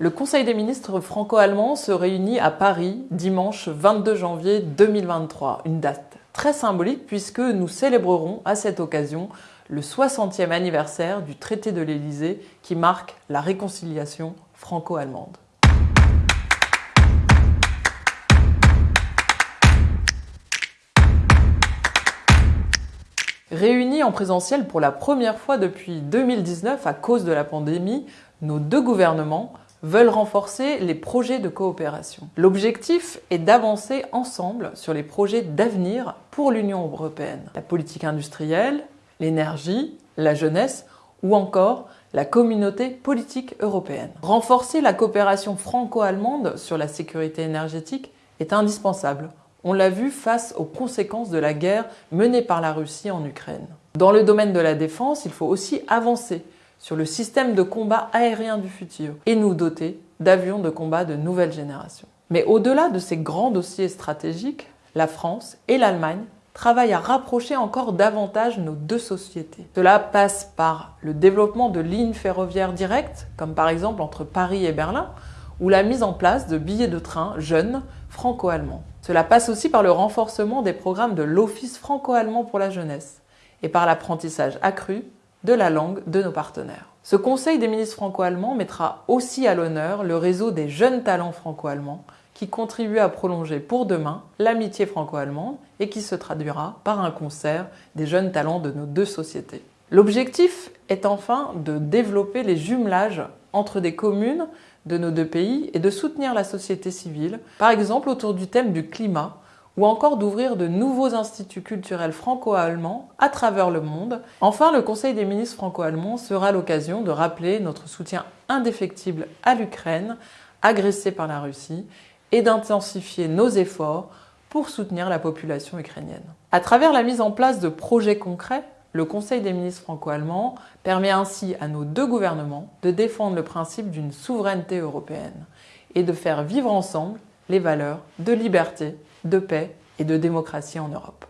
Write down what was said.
Le Conseil des ministres franco-allemands se réunit à Paris dimanche 22 janvier 2023, une date très symbolique puisque nous célébrerons à cette occasion le 60e anniversaire du traité de l'Élysée qui marque la réconciliation franco-allemande. Réunis en présentiel pour la première fois depuis 2019 à cause de la pandémie, nos deux gouvernements veulent renforcer les projets de coopération. L'objectif est d'avancer ensemble sur les projets d'avenir pour l'Union européenne. La politique industrielle, l'énergie, la jeunesse ou encore la communauté politique européenne. Renforcer la coopération franco-allemande sur la sécurité énergétique est indispensable on l'a vu face aux conséquences de la guerre menée par la Russie en Ukraine. Dans le domaine de la défense, il faut aussi avancer sur le système de combat aérien du futur et nous doter d'avions de combat de nouvelle génération. Mais au-delà de ces grands dossiers stratégiques, la France et l'Allemagne travaillent à rapprocher encore davantage nos deux sociétés. Cela passe par le développement de lignes ferroviaires directes, comme par exemple entre Paris et Berlin, ou la mise en place de billets de train jeunes franco-allemands. Cela passe aussi par le renforcement des programmes de l'Office franco-allemand pour la jeunesse et par l'apprentissage accru de la langue de nos partenaires. Ce Conseil des ministres franco-allemands mettra aussi à l'honneur le réseau des jeunes talents franco-allemands qui contribue à prolonger pour demain l'amitié franco-allemande et qui se traduira par un concert des jeunes talents de nos deux sociétés. L'objectif est enfin de développer les jumelages entre des communes de nos deux pays et de soutenir la société civile, par exemple autour du thème du climat, ou encore d'ouvrir de nouveaux instituts culturels franco-allemands à travers le monde. Enfin, le Conseil des ministres franco-allemands sera l'occasion de rappeler notre soutien indéfectible à l'Ukraine, agressée par la Russie, et d'intensifier nos efforts pour soutenir la population ukrainienne. À travers la mise en place de projets concrets, le Conseil des ministres franco-allemands permet ainsi à nos deux gouvernements de défendre le principe d'une souveraineté européenne et de faire vivre ensemble les valeurs de liberté, de paix et de démocratie en Europe.